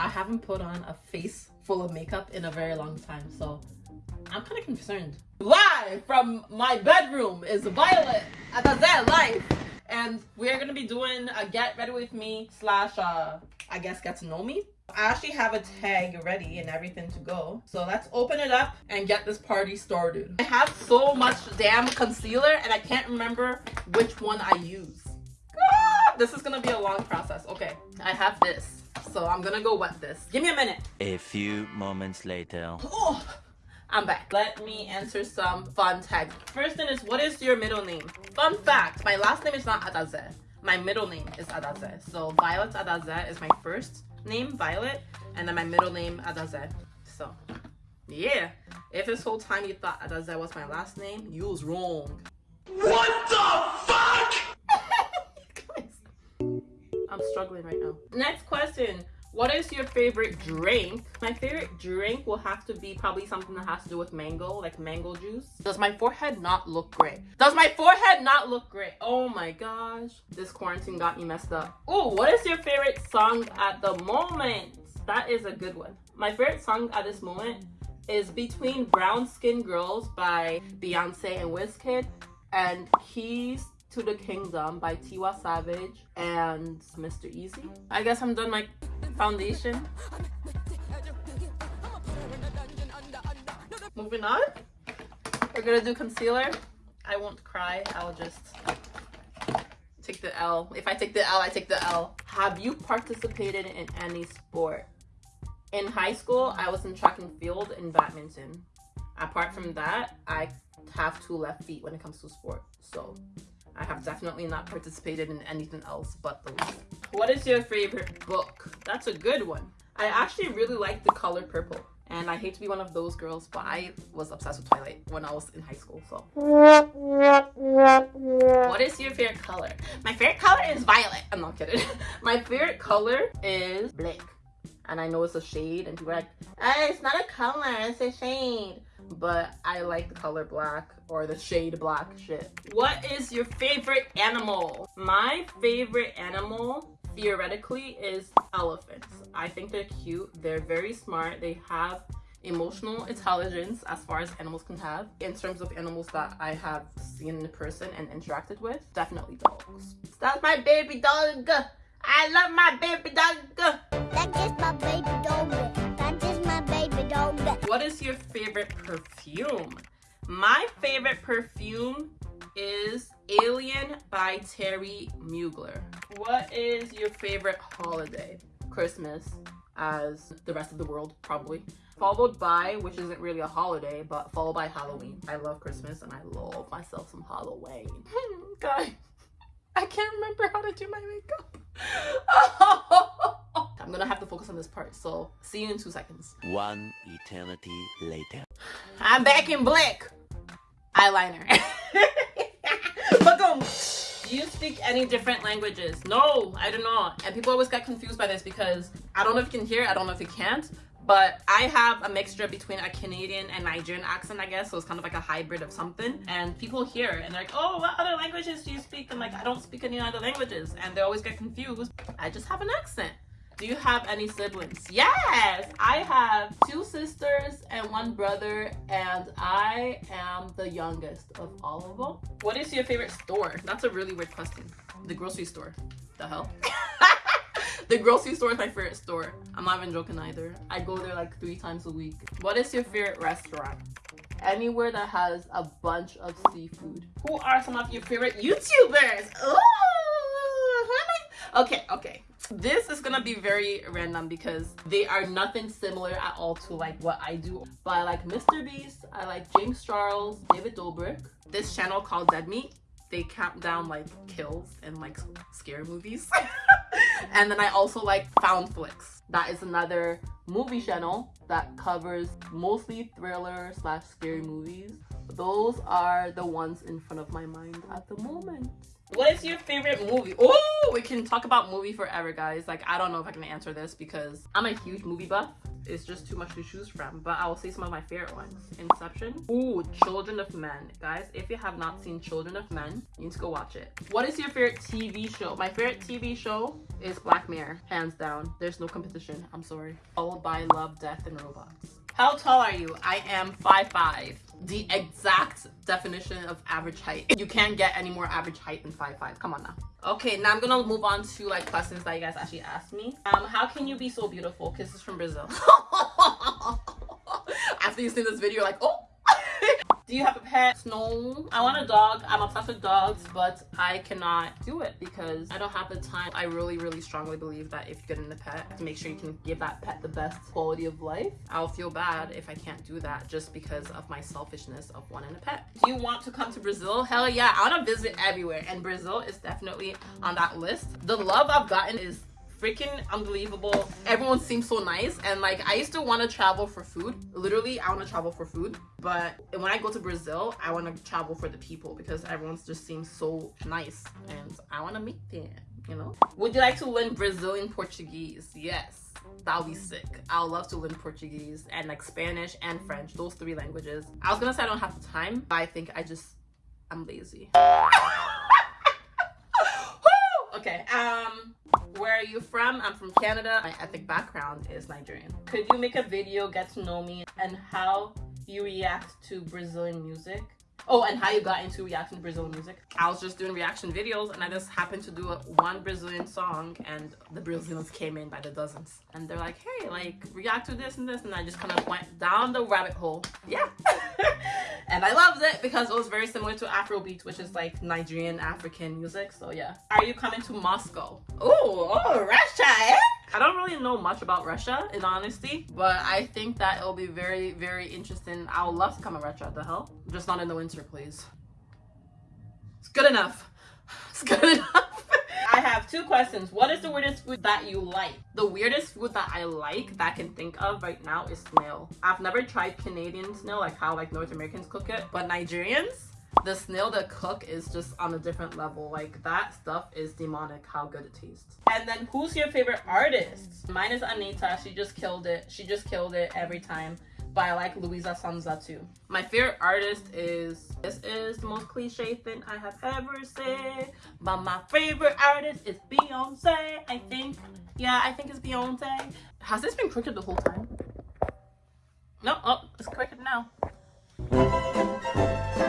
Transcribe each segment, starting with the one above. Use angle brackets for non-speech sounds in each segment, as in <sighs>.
I haven't put on a face full of makeup in a very long time, so I'm kind of concerned. Live from my bedroom is Violet at Zen Life. And we're gonna be doing a get ready with me slash uh I guess get to know me. I actually have a tag ready and everything to go. So let's open it up and get this party started. I have so much damn concealer and I can't remember which one I use. Ah, this is gonna be a long process. Okay, I have this. So I'm gonna go wet this. Give me a minute. A few moments later. Oh, I'm back. Let me answer some fun tags. First thing is, what is your middle name? Fun fact, my last name is not Adaze. My middle name is Adaze. So Violet Adaze is my first name, Violet, and then my middle name, Adaze. So, yeah. If this whole time you thought Adaze was my last name, you was wrong. What the fuck? I'm struggling right now. Next question. What is your favorite drink? My favorite drink will have to be probably something that has to do with mango, like mango juice. Does my forehead not look great? Does my forehead not look great? Oh my gosh. This quarantine got me messed up. Oh, what is your favorite song at the moment? That is a good one. My favorite song at this moment is Between Brown Skin Girls by Beyonce and Wizkid and Keys to the Kingdom by Tiwa Savage and Mr. Eazi. I guess I'm done my foundation. Moving on. We're gonna do concealer. I won't cry. I'll just take the L. If I take the L, I take the L. Have you participated in any sport? In high school, I was in track and field and badminton. Apart from that, I have two left feet when it comes to sport. So I have definitely not participated in anything else but those. What is your favorite book? That's a good one. I actually really like the color purple. And I hate to be one of those girls, but I was obsessed with Twilight when I was in high school, so. What is your favorite color? My favorite color is violet. I'm not kidding. <laughs> My favorite color is black. And I know it's a shade, and people are like, hey, it's not a color, it's a shade but I like the color black or the shade black shit. What is your favorite animal? My favorite animal theoretically is elephants. I think they're cute. They're very smart. They have emotional intelligence as far as animals can have. In terms of animals that I have seen in person and interacted with, definitely dogs. That's my baby dog. I love my baby dog. That's just my baby dog. That's just my baby dog. What is your favorite perfume? My favorite perfume is Alien by Thierry Mugler. What is your favorite holiday? Christmas, as the rest of the world probably. Followed by, which isn't really a holiday, but followed by Halloween. I love Christmas and I love myself some Halloween. <laughs> Guys, I can't remember how to do my makeup. <laughs> I'm gonna have to focus on this part. So see you in two seconds. One eternity later. I'm back in black. Eyeliner. <laughs> Do you speak any different languages? No, I do not. And people always get confused by this because I don't know if you can hear, I don't know if you can't, but I have a mixture between a Canadian and Nigerian accent, I guess. So it's kind of like a hybrid of something. And people hear and they're like, oh, what other languages do you speak? I'm like, I don't speak any other languages. And they always get confused. I just have an accent. Do you have any siblings? Yes, I have two sisters and one brother, and I am the youngest of all of them. What is your favorite store? That's a really weird question. The grocery store. The hell? <laughs> the grocery store is my favorite store. I'm not even joking either. I go there like three times a week. What is your favorite restaurant? Anywhere that has a bunch of seafood. Who are some of your favorite YouTubers? Ooh, okay, okay this is gonna be very random because they are nothing similar at all to like what I do. But I like Mr. Beast, I like James Charles, David Dobrik. This channel called Dead Meat, they count down like kills and like scary movies. <laughs> <laughs> and then I also like Foundflix. That is another movie channel that covers mostly thriller slash scary movies. Those are the ones in front of my mind at the moment. What is your favorite movie? Oh, we can talk about movie forever, guys. Like, I don't know if I can answer this because I'm a huge movie buff. It's just too much to choose from, but I will say some of my favorite ones. Inception. Ooh, Children of Men. Guys, if you have not seen Children of Men, you need to go watch it. What is your favorite TV show? My favorite TV show is Black Mirror, hands down. There's no competition. I'm sorry. Followed by Love, Death, and Robots. How tall are you? I am 5'5". The exact definition of average height. You can't get any more average height than 5'5". Come on now. Okay, now I'm gonna move on to like questions that you guys actually asked me. Um, how can you be so beautiful? Kisses from Brazil. <laughs> After you see this video, like, oh, do you have a pet? No. I want a dog. I'm obsessed with dogs, but I cannot do it because I don't have the time. I really, really strongly believe that if you get in a pet, to make sure you can give that pet the best quality of life. I'll feel bad if I can't do that just because of my selfishness of wanting a pet. Do you want to come to Brazil? Hell yeah. I want to visit everywhere and Brazil is definitely on that list. The love I've gotten is freaking unbelievable. Everyone seems so nice. And like, I used to want to travel for food. Literally, I want to travel for food. But when I go to Brazil, I want to travel for the people because everyone just seems so nice. And I want to meet them, you know? Would you like to learn Brazilian Portuguese? Yes. That would be sick. I would love to learn Portuguese and like Spanish and French, those three languages. I was gonna say I don't have the time, but I think I just, I'm lazy. <laughs> okay, um, where are you from? I'm from Canada. My ethnic background is Nigerian. Could you make a video, get to know me, and how you react to Brazilian music? Oh, and how you got into reacting to Brazilian music. I was just doing reaction videos and I just happened to do a, one Brazilian song and the Brazilians came in by the dozens. And they're like, hey, like react to this and this. And I just kind of went down the rabbit hole. Yeah. <laughs> and I loved it because it was very similar to Afrobeat, which is like Nigerian African music. So yeah. Are you coming to Moscow? Oh, oh, Russia, eh? I don't really know much about Russia, in honesty, but I think that it'll be very, very interesting. I would love to come to Russia, the hell? Just not in the winter, please. It's good enough. <sighs> It's good enough. I have two questions. What is the weirdest food that you like? The weirdest food that I like that I can think of right now is snail. I've never tried Canadian snail, like how like North Americans cook it, but Nigerians, the snail that cook is just on a different level like that stuff is demonic how good it tastes and then who's your favorite artist mine is Anitta she just killed it she just killed it every time but I like Luisa Sonza too. My favorite artist is, this is the most cliche thing I have ever said, but my favorite artist is Beyonce, I think. Yeah, I think it's Beyonce. Has this been crooked the whole time? No, oh, it's crooked now.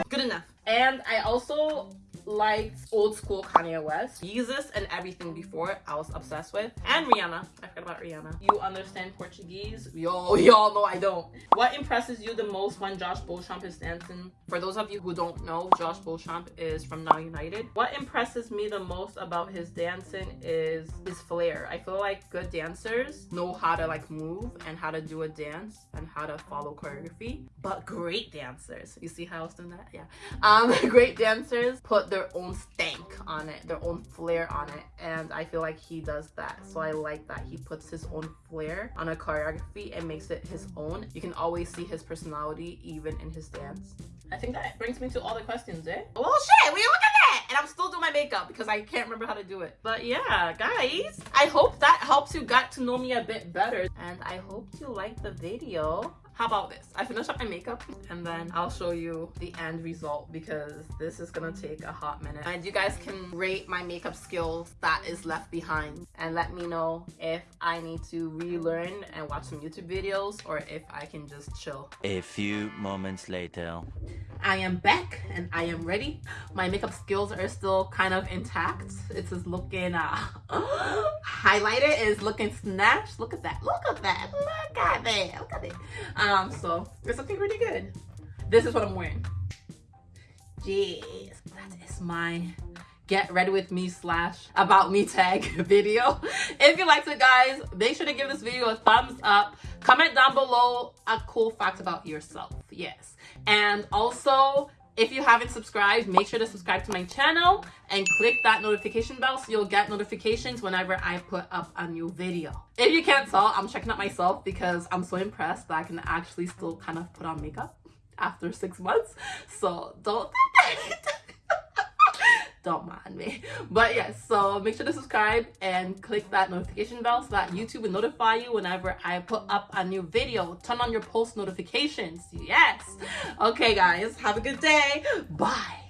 Good enough. And I also liked old school Kanye West. Yeezus and everything before I was obsessed with. And Rihanna. I forgot about Rihanna. You understand Portuguese? Yo, <laughs> y'all know I don't. What impresses you the most when Josh Beauchamp is dancing? For those of you who don't know, Josh Beauchamp is from Now United. What impresses me the most about his dancing is his flair. I feel like good dancers know how to like move and how to do a dance and how to follow choreography. But great dancers, you see how I was doing that? Yeah. Um, <laughs> great dancers put their own stank on it, their own flair on it. And I feel like he does that. So I like that he puts his own flair on a choreography and makes it his own. You can always see his personality even in his dance. I think that brings me to all the questions, eh? Well, shit, we look at that! And I'm still doing my makeup because I can't remember how to do it. But yeah, guys, I hope that helps you got to know me a bit better. And I hope you like the video. How about this? I finish up my makeup and then I'll show you the end result because this is gonna take a hot minute. And you guys can rate my makeup skills that is left behind and let me know if I need to relearn and watch some YouTube videos or if I can just chill. A few moments later. I am back and I am ready. My makeup skills are still kind of intact. It is just looking uh, <gasps> highlighted. It's looking snatched. Look at that. Look at that. Look at that. Look at it. Um, so it's looking pretty good. This is what I'm wearing. Jeez, that is my get ready with me slash about me tag <laughs> video if you liked it guys make sure to give this video a thumbs up comment down below a cool fact about yourself yes. And also if you haven't subscribed make sure to subscribe to my channel and click that notification bell so you'll get notifications whenever i put up a new video. If you can't tell i'm checking out myself because i'm so impressed that i can actually still kind of put on makeup after six months. So don't <laughs> don't mind me. <laughs> But yes, so make sure to subscribe and click that notification bell so that YouTube will notify you whenever I put up a new video. Turn on your post notifications. Yes. Okay, guys, have a good day. Bye.